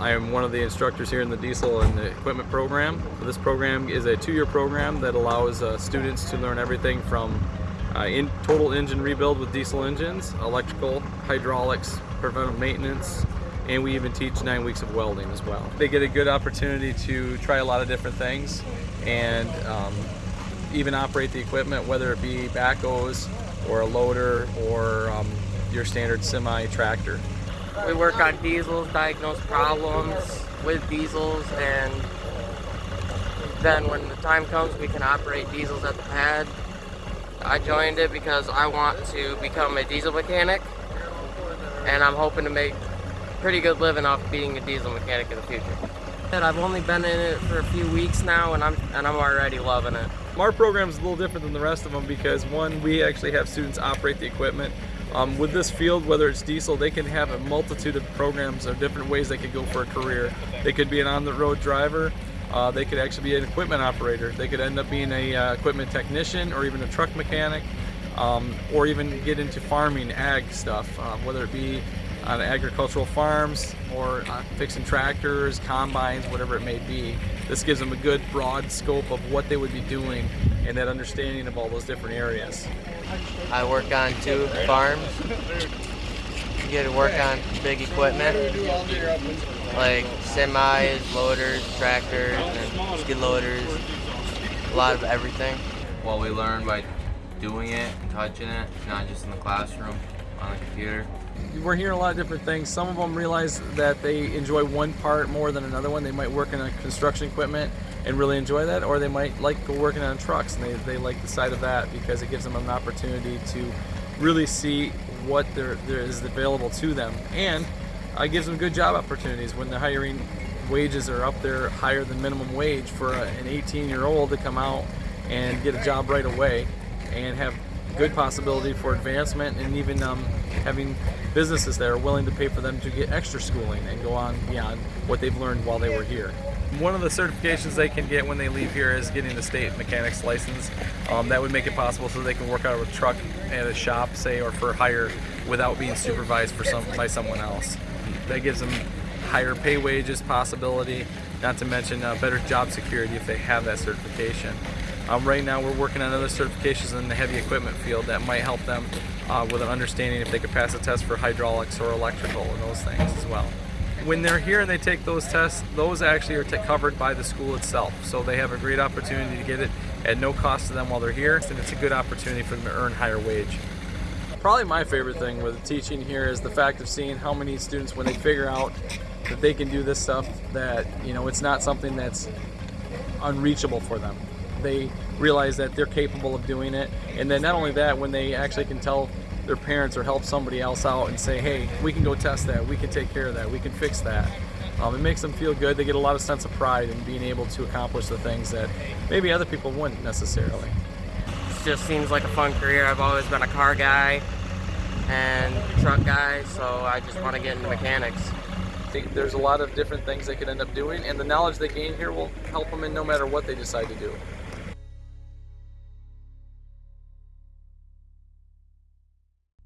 I am one of the instructors here in the diesel and the equipment program. This program is a two-year program that allows uh, students to learn everything from uh, in total engine rebuild with diesel engines, electrical, hydraulics, preventive maintenance, and we even teach nine weeks of welding as well. They get a good opportunity to try a lot of different things and um, even operate the equipment, whether it be backhoes or a loader or um, your standard semi tractor. We work on diesels, diagnose problems with diesels, and then when the time comes, we can operate diesels at the pad. I joined it because I want to become a diesel mechanic, and I'm hoping to make pretty good living off being a diesel mechanic in the future. I've only been in it for a few weeks now, and I'm and I'm already loving it. Our program is a little different than the rest of them because one, we actually have students operate the equipment. Um, with this field, whether it's diesel, they can have a multitude of programs or different ways they could go for a career. They could be an on-the-road driver. Uh, they could actually be an equipment operator. They could end up being a uh, equipment technician or even a truck mechanic, um, or even get into farming, ag stuff, uh, whether it be on agricultural farms or uh, fixing tractors, combines, whatever it may be. This gives them a good broad scope of what they would be doing and that understanding of all those different areas. I work on two farms. Get to work on big equipment like semis, loaders, tractors, and skid loaders. A lot of everything. Well, we learn by doing it and touching it, not just in the classroom on the computer. We're hearing a lot of different things. Some of them realize that they enjoy one part more than another one. They might work in a construction equipment and really enjoy that, or they might like working on trucks and they, they like the side of that because it gives them an opportunity to really see what there, there is available to them. And it gives them good job opportunities when the hiring wages are up there higher than minimum wage for a, an 18 year old to come out and get a job right away and have good possibility for advancement and even um, having businesses that are willing to pay for them to get extra schooling and go on beyond what they've learned while they were here. One of the certifications they can get when they leave here is getting the state mechanic's license. Um, that would make it possible so they can work out of a truck at a shop, say, or for hire without being supervised for some, by someone else. That gives them higher pay wages possibility, not to mention uh, better job security if they have that certification. Um, right now we're working on other certifications in the heavy equipment field that might help them uh, with an understanding if they could pass a test for hydraulics or electrical and those things as well. When they're here and they take those tests, those actually are covered by the school itself. So they have a great opportunity to get it at no cost to them while they're here, and it's a good opportunity for them to earn higher wage. Probably my favorite thing with teaching here is the fact of seeing how many students, when they figure out that they can do this stuff, that you know it's not something that's unreachable for them they realize that they're capable of doing it. And then not only that, when they actually can tell their parents or help somebody else out and say, hey, we can go test that, we can take care of that, we can fix that. Um, it makes them feel good. They get a lot of sense of pride in being able to accomplish the things that maybe other people wouldn't necessarily. It just seems like a fun career. I've always been a car guy and truck guy, so I just want to get into mechanics I think there's a lot of different things they could end up doing, and the knowledge they gain here will help them in no matter what they decide to do.